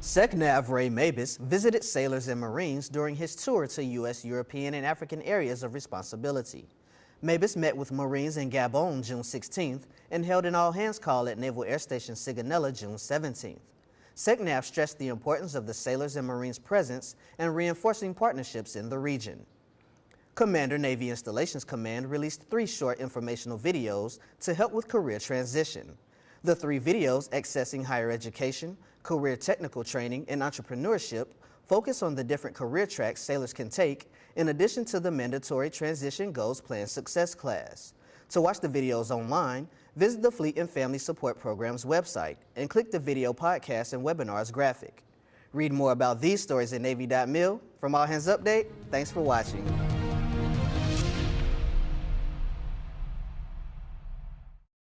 SECNAV Ray Mabus visited sailors and Marines during his tour to U.S., European, and African areas of responsibility. Mabus met with Marines in Gabon June 16th and held an all-hands call at Naval Air Station Sigonella June 17th. SECNAV stressed the importance of the sailors and Marines' presence and reinforcing partnerships in the region. Commander Navy Installations Command released three short informational videos to help with career transition. The three videos, Accessing Higher Education, Career Technical Training, and Entrepreneurship, focus on the different career tracks sailors can take in addition to the mandatory Transition Goals Plan Success class. To watch the videos online, visit the Fleet and Family Support Program's website and click the video podcast and webinars graphic. Read more about these stories at Navy.mil. From All Hands Update, thanks for watching.